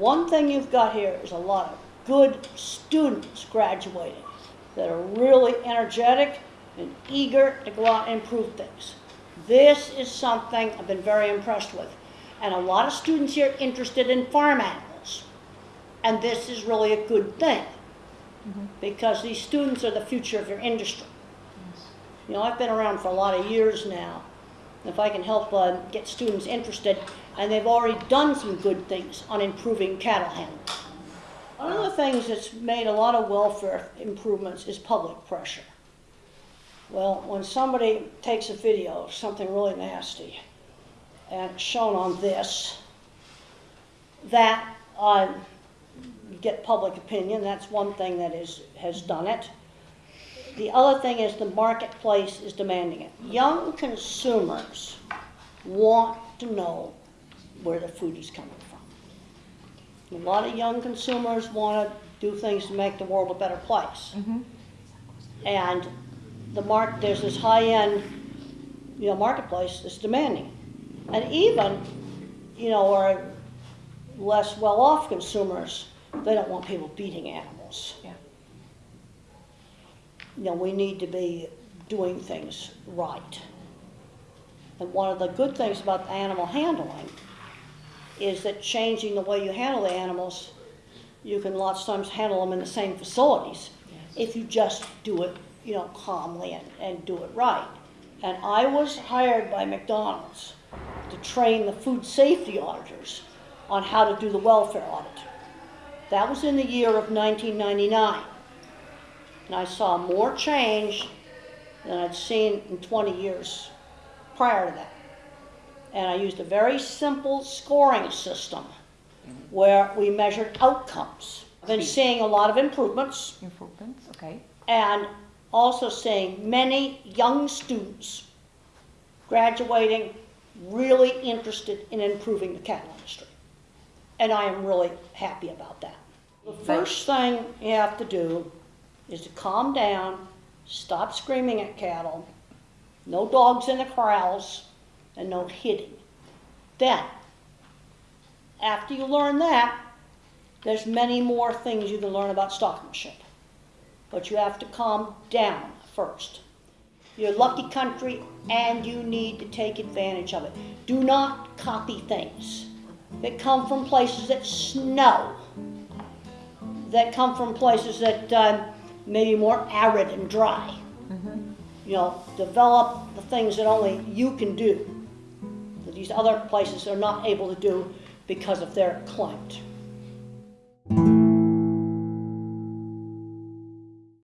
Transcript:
One thing you've got here is a lot of good students graduating that are really energetic and eager to go out and improve things. This is something I've been very impressed with. And a lot of students here interested in farm animals. And this is really a good thing mm-hmm. because these students are the future of your industry. You know, I've been around for a lot of years now. If I can help uh, get students interested, and they've already done some good things on improving cattle handling. One of the things that's made a lot of welfare improvements is public pressure. Well, when somebody takes a video of something really nasty, and shown on this, that uh, get public opinion. That's one thing that is, has done it. The other thing is the marketplace is demanding it. Young consumers want to know where the food is coming from. A lot of young consumers want to do things to make the world a better place. Mm-hmm. And the mark, there's this high-end, you know, marketplace that's demanding. And even, you know, our less well-off consumers, they don't want people beating animals. Yeah. You know, we need to be doing things right. And one of the good things about animal handling is that changing the way you handle the animals, you can lots of times handle them in the same facilities if you just do it, you know, calmly and, and do it right. And I was hired by McDonald's to train the food safety auditors on how to do the welfare audit. That was in the year of 1999. And I saw more change than I'd seen in 20 years prior to that. And I used a very simple scoring system where we measured outcomes. I've been seeing a lot of improvements Improvements, okay. and also seeing many young students graduating really interested in improving the cattle industry. And I am really happy about that. The first thing you have to do is to calm down, stop screaming at cattle, no dogs in the corrals, and no hitting. Then, after you learn that, there's many more things you can learn about stockmanship. But you have to calm down first. You're a lucky country and you need to take advantage of it. Do not copy things that come from places that snow, that come from places that um, may be more arid and dry. Mm-hmm. You know, develop the things that only you can do, that these other places are not able to do because of their climate.